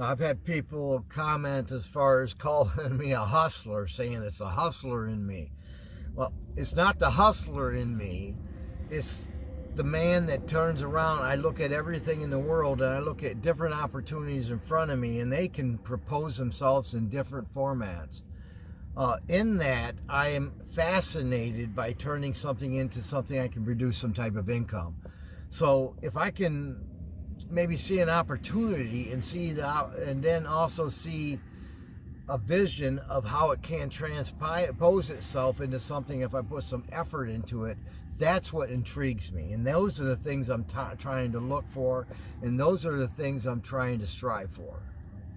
I've had people comment as far as calling me a hustler, saying it's a hustler in me. Well, it's not the hustler in me. It's the man that turns around. I look at everything in the world and I look at different opportunities in front of me, and they can propose themselves in different formats. Uh, in that, I am fascinated by turning something into something I can produce some type of income. So if I can maybe see an opportunity and see that, and then also see a vision of how it can transpose itself into something if I put some effort into it. That's what intrigues me. And those are the things I'm trying to look for. And those are the things I'm trying to strive for.